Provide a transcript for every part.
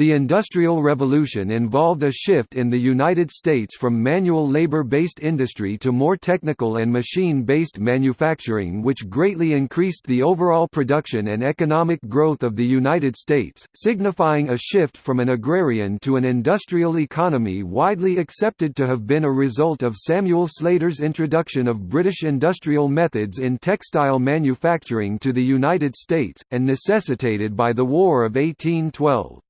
The Industrial Revolution involved a shift in the United States from manual labor-based industry to more technical and machine-based manufacturing which greatly increased the overall production and economic growth of the United States, signifying a shift from an agrarian to an industrial economy widely accepted to have been a result of Samuel Slater's introduction of British industrial methods in textile manufacturing to the United States, and necessitated by the War of 1812.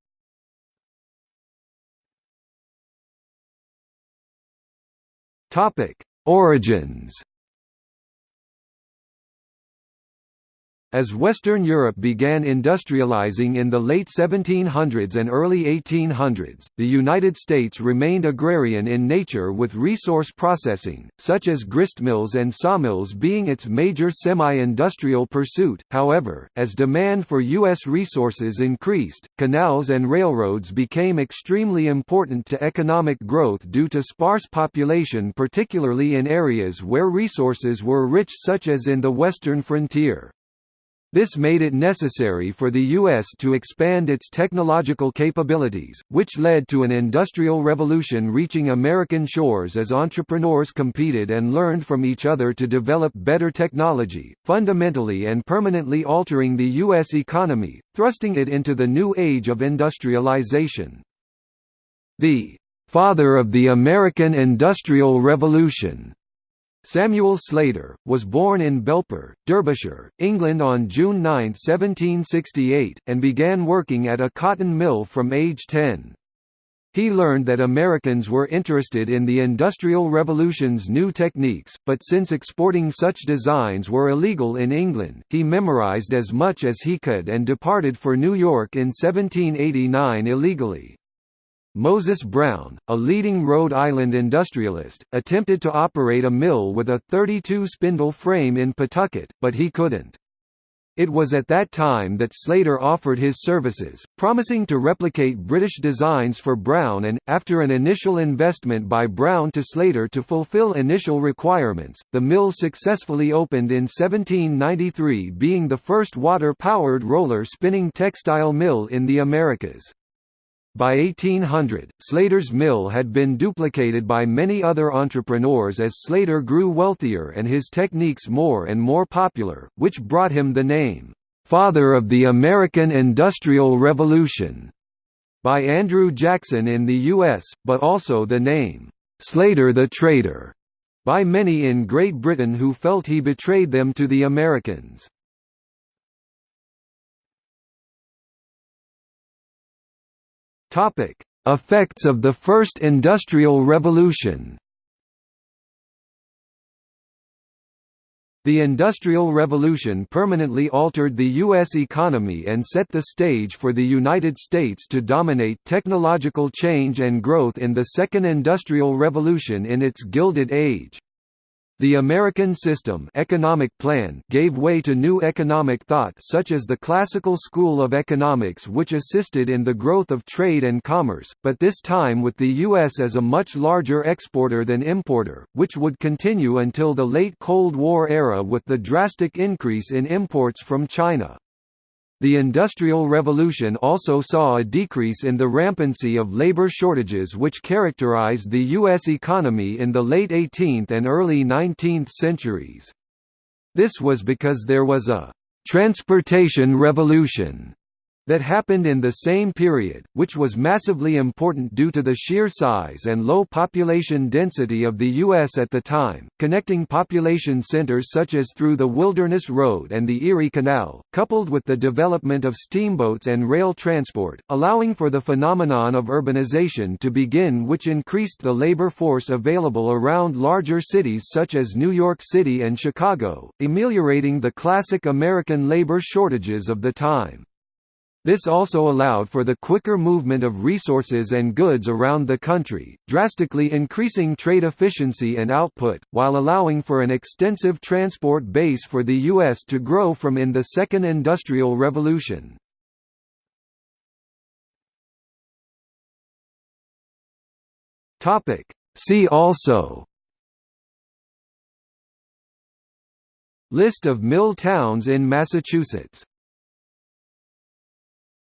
Topic: Origins As Western Europe began industrializing in the late 1700s and early 1800s, the United States remained agrarian in nature with resource processing, such as gristmills and sawmills being its major semi-industrial pursuit. However, as demand for U.S. resources increased, canals and railroads became extremely important to economic growth due to sparse population particularly in areas where resources were rich such as in the western frontier. This made it necessary for the U.S. to expand its technological capabilities, which led to an industrial revolution reaching American shores as entrepreneurs competed and learned from each other to develop better technology, fundamentally and permanently altering the U.S. economy, thrusting it into the new age of industrialization. The "...father of the American Industrial Revolution," Samuel Slater, was born in Belper, Derbyshire, England on June 9, 1768, and began working at a cotton mill from age 10. He learned that Americans were interested in the Industrial Revolution's new techniques, but since exporting such designs were illegal in England, he memorized as much as he could and departed for New York in 1789 illegally. Moses Brown, a leading Rhode Island industrialist, attempted to operate a mill with a 32-spindle frame in Pawtucket, but he couldn't. It was at that time that Slater offered his services, promising to replicate British designs for Brown and, after an initial investment by Brown to Slater to fulfill initial requirements, the mill successfully opened in 1793 being the first water-powered roller spinning textile mill in the Americas. By 1800, Slater's mill had been duplicated by many other entrepreneurs as Slater grew wealthier and his techniques more and more popular, which brought him the name, "'Father of the American Industrial Revolution' by Andrew Jackson in the U.S., but also the name, "'Slater the Traitor' by many in Great Britain who felt he betrayed them to the Americans. Topic: Effects of the First Industrial Revolution. The Industrial Revolution permanently altered the U.S. economy and set the stage for the United States to dominate technological change and growth in the Second Industrial Revolution in its Gilded Age. The American system economic plan gave way to new economic thought such as the classical school of economics which assisted in the growth of trade and commerce, but this time with the U.S. as a much larger exporter than importer, which would continue until the late Cold War era with the drastic increase in imports from China. The Industrial Revolution also saw a decrease in the rampancy of labor shortages which characterized the U.S. economy in the late 18th and early 19th centuries. This was because there was a «transportation revolution» that happened in the same period, which was massively important due to the sheer size and low population density of the U.S. at the time, connecting population centers such as through the Wilderness Road and the Erie Canal, coupled with the development of steamboats and rail transport, allowing for the phenomenon of urbanization to begin which increased the labor force available around larger cities such as New York City and Chicago, ameliorating the classic American labor shortages of the time. This also allowed for the quicker movement of resources and goods around the country, drastically increasing trade efficiency and output, while allowing for an extensive transport base for the U.S. to grow from in the Second Industrial Revolution. See also List of mill towns in Massachusetts